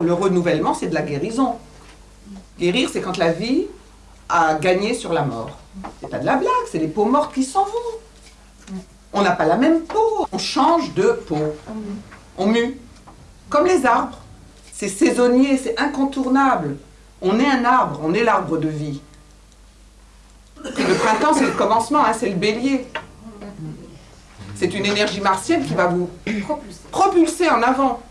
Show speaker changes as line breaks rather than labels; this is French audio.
le renouvellement, c'est de la guérison. Guérir, c'est quand la vie a gagné sur la mort. C'est pas de la blague, c'est les peaux mortes qui s'en vont. On n'a pas la même peau, on change de peau. On mue. Comme les arbres. C'est saisonnier, c'est incontournable. On est un arbre, on est l'arbre de vie. Le printemps, c'est le commencement, hein, c'est le bélier. C'est une énergie martienne qui va vous propulser en avant.